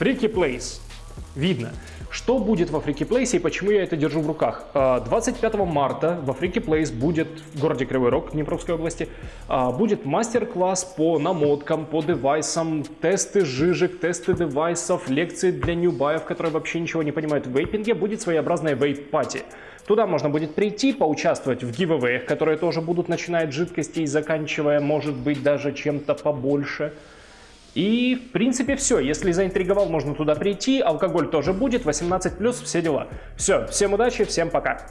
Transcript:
Freaky Place. Видно. Что будет во Freaky Place и почему я это держу в руках? 25 а, марта во Freaky Place будет в городе Кривой Рог Днепровской области а, будет мастер-класс по намоткам, по девайсам, тесты жижек, тесты девайсов, лекции для ньюбаев, которые вообще ничего не понимают в вейпинге. Будет своеобразная вейп-пати. Туда можно будет прийти, поучаствовать в гивэвэях, которые тоже будут начиная от жидкости и заканчивая, может быть, даже чем-то побольше. И, в принципе, все. Если заинтриговал, можно туда прийти. Алкоголь тоже будет, 18+, все дела. Все, всем удачи, всем пока.